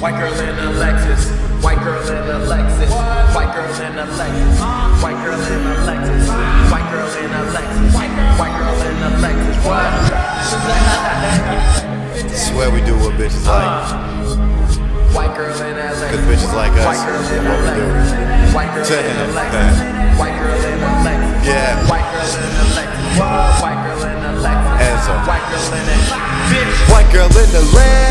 White girl in a Lexus. White girl in a Lexus. White girl in a Lexus. White girl in a Lexus. White girl in a Lexus. White girl in a Lexus. What? Swear we do what bitches like. White girl in a Lexus. Cause bitches like us. White girl in a What we do. Lexus. White girl in a Lexus. White girl in a Lexus. Yeah. White girl in a Lexus. White girl in a Lexus. White girl in a bitch. White girl in the Lex.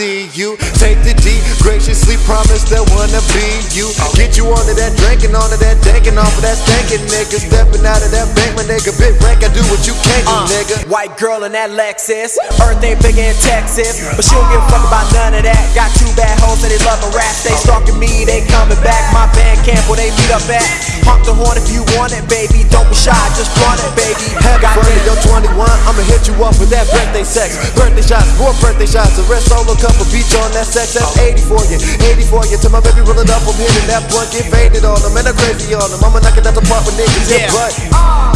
See you. Take the D. Graciously promise that wanna be you. Get you onto that drinking, onto that danking, off of that stankin' nigga. Stepping out of that bank, my nigga. Big rank, I do what you can't do, Uh, nigga. White girl in that Lexus. Earth ain't big in Texas, but she don't give a fuck about none of that. Got two bad hoes that they love a rap. They stalking me, they coming back. My band camp where they meet up at. Honk the horn if you want it, baby. Don't be shy, just flaunt it, baby. Happy birthday, Goddamn. yo 21. I'ma hit you up with that birthday sex. Birthday shots, more birthday shots. The rest solo cup couple beach on that sex. That's 80 for you, 80 for you. Till my baby roll it up, I'm hitting that blunt, get faded on them, and I'm crazy on them. I'ma knock it out the park with niggas, yeah, Yeah. but.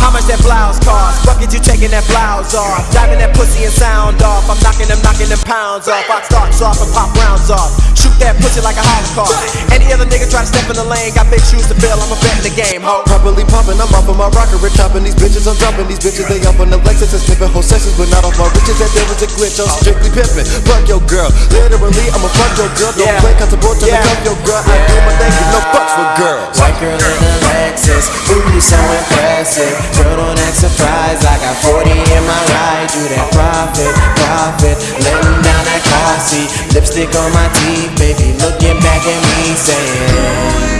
How much that blouse cost? Bucket, you taking that blouse off. Driving that pussy and sound off. I'm knocking them, knocking them pounds off. I start off and pop rounds off. Shoot that pussy like a holocaust. Any other nigga try to step in the lane, got big shoes to fill. I'm a bet in the game, ho. Properly pumping, I'm off of my rocker, rich chopping these bitches, I'm dropping these bitches, they up on the Lexus and sniffing whole sessions, but not off my riches, that there was a glitch, I'm strictly pimping, fuck your girl, literally, I'ma fuck your girl, don't Yeah. play comfortable till Yeah. I cuff your girl, I do my thing, give no fucks for girls. White girl in a Lexus, ooh, you so impressive. Girl, don't act surprised. I got 40 in my ride. Do that profit, profit. Letting seat. Lipstick on my teeth, baby. Looking back at me, saying.